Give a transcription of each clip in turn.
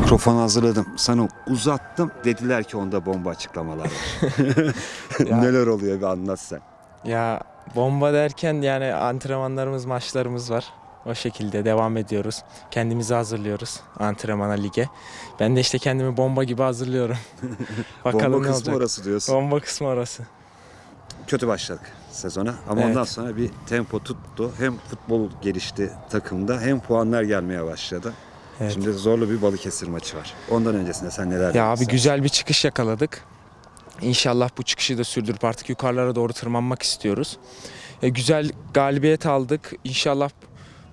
Mikrofonu hazırladım. Sana uzattım. Dediler ki onda bomba açıklamalar var. Neler oluyor bir anlat sen. Ya bomba derken yani antrenmanlarımız, maçlarımız var. O şekilde devam ediyoruz. Kendimizi hazırlıyoruz antrenmana, lige. Ben de işte kendimi bomba gibi hazırlıyorum. Bakalım bomba ne kısmı olacak. orası diyorsun. Bomba kısmı orası. Kötü başladık sezona ama Evet. ondan sonra bir tempo tuttu. Hem futbol gelişti takımda hem puanlar gelmeye başladı. Evet. Şimdi zorlu bir Balıkesir maçı var. Ondan öncesinde sen neler Ya abi demek güzel bir çıkış yakaladık. İnşallah bu çıkışı da sürdürüp artık yukarılara doğru tırmanmak istiyoruz. E, güzel galibiyet aldık. İnşallah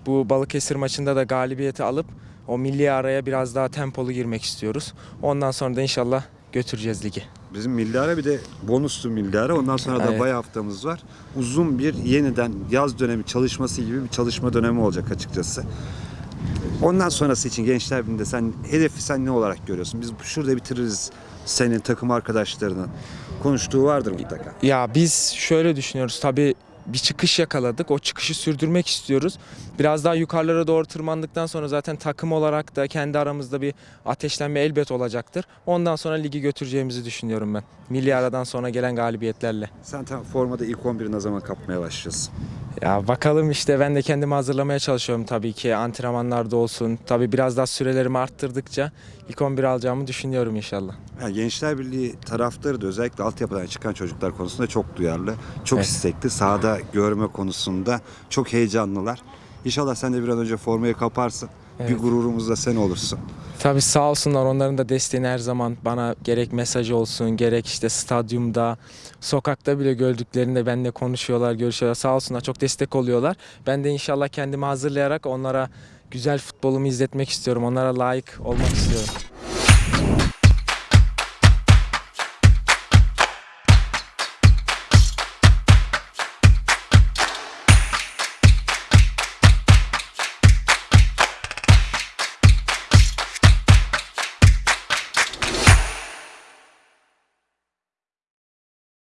bu Balıkesir maçında da galibiyeti alıp o milli araya biraz daha tempolu girmek istiyoruz. Ondan sonra da inşallah götüreceğiz ligi. Bizim milli ara bir de bonuslu milli ara. Ondan sonra da Evet. bay haftamız var. Uzun bir yeniden yaz dönemi çalışması gibi bir çalışma dönemi olacak açıkçası. Ondan sonrası için Gençler Birliği'nde sen hedefi sen ne olarak görüyorsun? Biz şurada bitiririz senin takım arkadaşlarının konuştuğu vardır mutlaka. Ya biz şöyle düşünüyoruz tabii bir çıkış yakaladık. O çıkışı sürdürmek istiyoruz. Biraz daha yukarılara doğru tırmandıktan sonra zaten takım olarak da kendi aramızda bir ateşlenme elbet olacaktır. Ondan sonra ligi götüreceğimizi düşünüyorum ben. Milli aradan sonra gelen galibiyetlerle. Sen tam formada ilk 11'i ne zaman kapmaya başlıyorsun? Ya bakalım işte ben de kendimi hazırlamaya çalışıyorum tabii ki antrenmanlarda olsun. Tabii biraz daha sürelerimi arttırdıkça ilk 11 alacağımı düşünüyorum inşallah. Ya Gençler Birliği taraftarı da özellikle altyapıdan çıkan çocuklar konusunda çok duyarlı, çok Evet. istekli, sahada görme konusunda çok heyecanlılar. İnşallah sen de bir an önce formayı kaparsın. Bir Evet. gururumuz da sen olursun. Tabii sağ olsunlar onların da desteğini her zaman bana gerek mesaj olsun gerek işte stadyumda sokakta bile gördüklerinde benimle konuşuyorlar görüşüyorlar sağ olsunlar çok destek oluyorlar. Ben de inşallah kendimi hazırlayarak onlara güzel futbolumu izletmek istiyorum onlara layık olmak istiyorum.